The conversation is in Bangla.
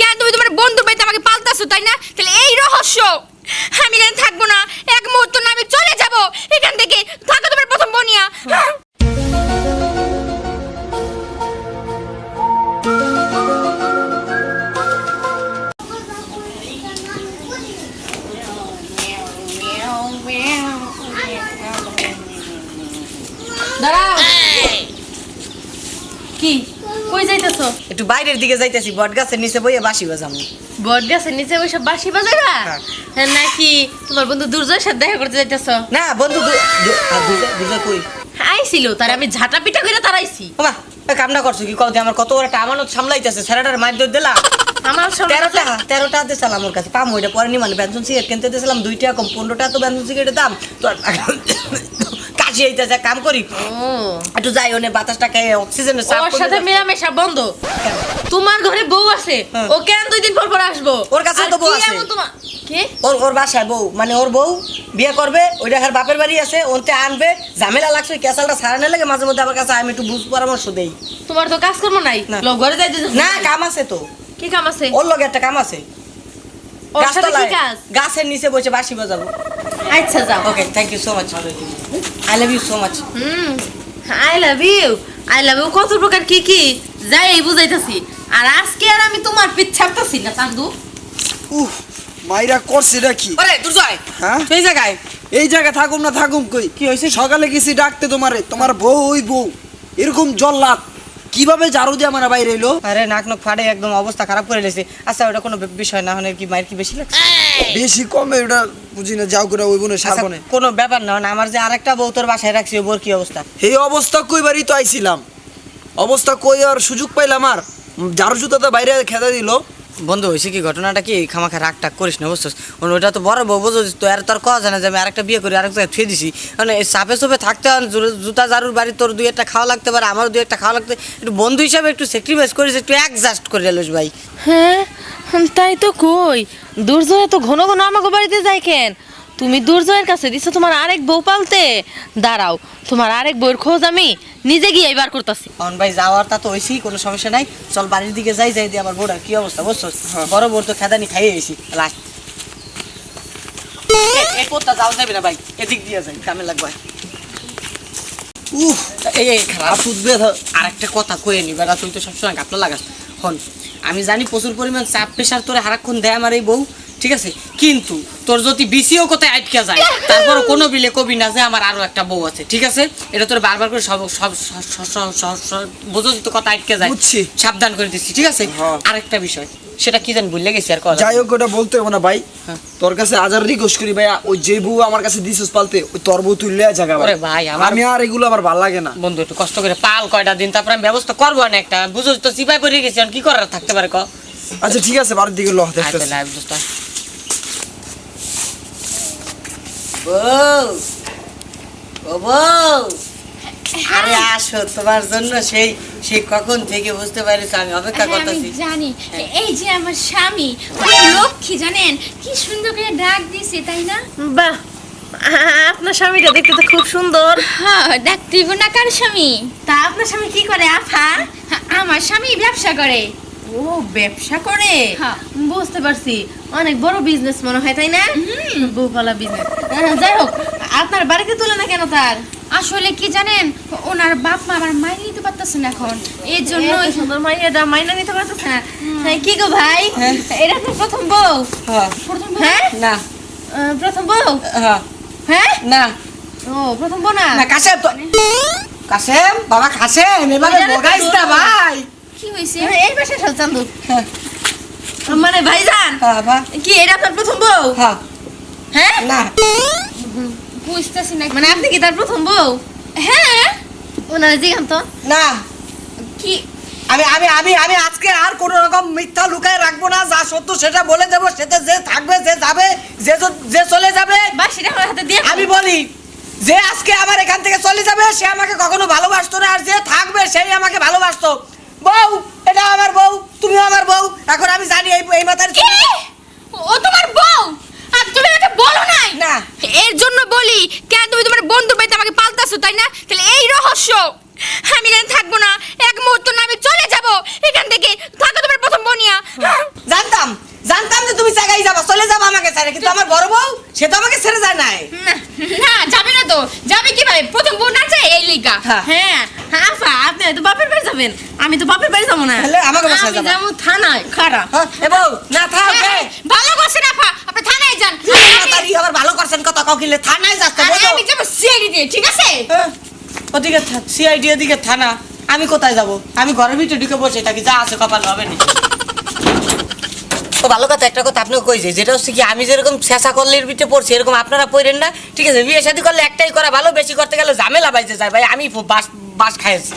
কেন তুমি তোমার বন্ধুর বাড়িতে আমাকে পাল্টাছো তাই না? তাহলে এই রহস্য। আমি এখানে থাকব না। এক মুহূর্ত না আমি চলে যাব। এখান থেকে থাকো তোমার প্রথম বনিয়া। দাঁড়াও। কি? কই যাইতেছো? একটু বাইরের দিকে যাইতেছি বট গাছের নিচে বইয়ে বাসি বাজামু। বট গাছের নিচে বসে বাঁশি বাজাইবা? হ্যাঁ। হ্যাঁ, নাকি তোমার বন্ধু দুর্জয়ের সাথে দেখা করতে যাইতেছো? না বন্ধু দু- দু- আ, দুজা দুজা কই? আইছিল তার আমি ঝাঁটা পিটা করে তারাইছি বাবা কামনা করছ কি? কত আমার কত বড় একটা আমানত সামলাইতেছে স্যারেটার মার দর দিলা? আমার সব তেরোটা তেরোটা দিয়েছিলাম আমার কাছে। পাম ওইটা পরে নি মানে ব্যঞ্জন সিগারেট কিনতে দিয়েছিলাম দুইটা কম পনেরোটা তো ব্যঞ্জন সিগারেটের দাম। তো কাম করি। একটু যাই ওনে বাতাসটা খেয়ে অক্সিজেনের ওর সাথে মেলামেশা বন্ধ। তোমার ঘরে বউ আছে হ্যাঁ। ও কেন দুই দিন পর পর আসব? ওর আর তো বউ আছে। এমন ওর ওর বাসায় বউ। মানে ওর বউ বিয়ে করবে ওইটা হার বাপের বাড়ি আছে ওনতে আনবে ঝামেলা লাগছে ক্যাসালটা সারানো লাগে মাঝে মধ্যে আমার কাছে আমি একটু বুঝ পরামর্শ দেই। তোমার তো কাজ কর্ম নাই ঘরে যাইতে না কাম আছে তো। কি কাম আছে? ওর লগে একটা কাম আছে। গাছের নিচে বসে বাসি বাজাবো। আচ্ছা যাও। Okay thank you so much I love you so much hmm I love you I love you কত প্রকার কি কি? যাই এই বুঝাইতাছি। আর আজকে আর আমি তোমার পিছ ছাড়তাছি না চান্দু। উহ মাইরা করছে নাকি কি? দূর দুর্জয় হ্যাঁ? তুই এই জায়গায়? এই জায়গায় থাকুম না থাকুম কই? কি হয়েছে? সকালে গেছি ডাকতে তোমারে। তোমার বউ ওই বউ। এরকম জল্লাদ। কীভাবে জারু দিয়ে আমার বাইরে এলো? আরে নাক নক ফাটে একদম অবস্থা খারাপ করে লেছে। আচ্ছা ওটা কোনো বিষয় না হলে কি মায়ের কি বেশি লাগছে? বেশি কমে ওটা বুঝি না যাও করে ওই বোনের সাবনে কোনো ব্যাপার না আমার যে আরেকটা বউ তোর বাসায় রাখছি ওর কি অবস্থা? এই অবস্থা কইবারই তো আইছিলাম। অবস্থা কই আর সুযোগ পাইলাম আর। জারু জুতাটা বাইরে খেতে দিল। বন্ধু, হয়েছে কি ঘটনাটা কি? খামাখা রাগ টাক করিস না, বুঝছিস? ওটা তো বড় বউ, বুঝছিস? তো আর তোর কথা না যে আমি আরেকটা বিয়ে করি, আরেক জায়গায় থুয়ে দিছি। মানে এই চাপে থাকতে হয় জুতা জারুর বাড়ি তোর দুই একটা খাওয়া লাগতে পারে, আমারও দুই একটা খাওয়া লাগতে একটু বন্ধু হিসাবে একটু স্যাক্রিফাইস করিস, একটু অ্যাডজাস্ট করে এলোস ভাই। হ্যাঁ তাই তো কই। দুর্জয় তো ঘন ঘন আমাকে বাড়িতে যায় কেন? তুমি দুর্জয়ের কাছে দিছো তোমার আরেক বউ পালতে। দাঁড়াও তোমার আরেক বউয়ের খোঁজ আমি নিজে গিয়ে বার করতেছি। অন ভাই যাওয়ার তা তো হয়েছি কোনো সমস্যা নাই। চল বাড়ির দিকে যাই যাই দিয়ে আমার বোর্ডার কি অবস্থা বুঝছিস বড় বোর তো খেদানি খাইয়ে গেছি লাস্ট এ কোথা যাও যাবে না ভাই এদিক দিয়ে যাই কামে লাগবে। উহ এই এই খারাপ উঠবে আরেকটা কথা কয়ে নি বেড়া তুই তো সবসময় গাপলা লাগাস। হন আমি জানি প্রচুর পরিমাণ চাপ প্রেশার তোরে সারাক্ষণ দেয় আমার এই বউ। ঠিক আছে? কিন্তু তোর যদি বিসিও কোথায় আটকে যায় তারপর কোনো বিলে কবি না যে আমার আরও একটা বউ আছে ঠিক আছে? এটা তোর বারবার করে সব সব বোঝো যদি কথা আটকে যায়। বুঝছি। সাবধান করে দিচ্ছি ঠিক আছে? হ্যাঁ। আরেকটা বিষয় সেটা কি জানি ভুলে গেছি আর কথা যাই হোক ওটা বলতে হবে না ভাই। হ্যাঁ। তোর কাছে হাজার রিকোয়েস্ট করি ভাই ওই যে বউ আমার কাছে দিছিস পালতে ওই তোর বউ তুই তুললে জায়গা ওরে ভাই, আমার- আমি আর এগুলো আমার ভালো লাগে না। বন্ধু একটু কষ্ট করে পাল কয়টা দিন তারপর আমি ব্যবস্থা করব না একটা। বুঝো তো চিপাই পড়ে গেছি কি করার থাকতে পারে ক? আচ্ছা ঠিক আছে বাড়ির দিকে ল আয় বউ ও বউ আরে আসো তোমার জন্য সেই সেই কখন থেকে বুঝতে পারিস আমি অপেক্ষা হ্যাঁ, করতেছি। জানি। এই যে আমার স্বামী লক্ষ্মী জানেন? কি সুন্দর করে ডাক দিছে তাই না? বাহ আপনার স্বামীটা দেখতে তো খুব সুন্দর। হ্যাঁ ডাকতে হইব না কার স্বামী? তা আপনার স্বামী কি করে আফা হ্যাঁ, আমার স্বামী ব্যবসা করে। ও ব্যবসা করে? হ্যাঁ। বুঝতে পারছি। অনেক বড় বিজনেস মনে হয় তাই না? বউপালা বিজনেস যাই হোক আপনার বাড়িতে তুলে না কেন তার? আসলে কি জানেন ওনার বাপ মা আমার মাইনে নিতে পারতেছে না এখন। এর জন্য এত সুন্দর মাইয়াটা মাইনা নিতে পারতেছে না হ্যাঁ, কি গো ভাই? এটা তো প্রথম বউ? হ্যাঁ। প্রথম হ্যাঁ? না। প্রথম বউ? হ্যাঁ। হ্যাঁ? না। ও প্রথম বউ না? না কাশেম তো কাশেম বাবা এভাবে ওইটা বগাইস না ভাই। কি হ্যাঁ, এই পাশে চান্দু। হ্যাঁ। মানে ভাইজান হ্যাঁ কি এটা আপনার প্রথম বউ? হ্যাঁ। হ্যাঁ? না। বুঝতেছি না। মানে আপনি কি তার প্রথম বউ? হ্যাঁ। ওনারা জিগান তো না। কি? আমি আমি আমি আমি আজকে আর কোনো রকম মিথ্যা লুকায় রাখব না। যা সত্য সেটা বলে দেবো। সেটা যে থাকবে যে যাবে যে যে চলে যাবে বাসিটা আমার হাতে দিয়ে আমি বলি যে আজকে আমার এখান থেকে চলে যাবে সে আমাকে কখনো ভালোবাসতো না। আর যে থাকবে সেই আমাকে ভালোবাসতো। বউ এটা আমার বউ তুমিও আমার বউ এখন আমি জানি এই এই মাথার কি ও তোমার বউ আর তুমি আমাকে বলো নাই না। এর জন্য বলি কেন তুমি তোমার বন্ধুর বাড়িতে আমাকে পাল্টাছো তাই না তাহলে এই রহস্য আমি এখানে থাকব না এক মুহূর্ত না আমি চলে যাব এখান থেকে থাকো তোমার প্রথম বনিয়া তো আমার বড় বউ সে তো আমাকে ছেড়ে যায় নাই। না না যাবে না তো। যাবে কি ভাই প্রথম বোন আছে এই লিগা। হ্যাঁ। হ্যাঁ আফা আপনি হয়তো বাপের বাড়ি যাবেন। আমি তো বাপের বাড়ি যাব না। তাহলে আমাকে বাসায় আমি যাব। থানায় খারাপ হ্যাঁ, এ বউ না থাক হ্যাঁ, হ্যাঁ, ভালো করছেন আপা আপনি থানায় যান। তাড়াতাড়ি আবার ভালো করছেন কত ককিলে থানায় যাচ্ছে আমি যাব সিআইডি দিয়ে ঠিক আছে? হ্যাঁ, ওদিকে সিআইডি এদিকে থানা। আমি কোথায় যাব? আমি ঘরের ভিতরে ঢুকে বসে থাকি যা আছে কপাল হবে না। তো ভালো কথা একটা কথা আপনাকে কইছে, যেটা হচ্ছে কি আমি যেরকম শেষা করলের ভিতরে পড়ছি, এরকম আপনারা পড়েন না। ঠিক আছে, বিয়ে শাদী করলে একটাই করা ভালো, বেশি করতে গেলে ঝামেলা বাইতে যায়। ভাই, আমি বাস বাস খাইছি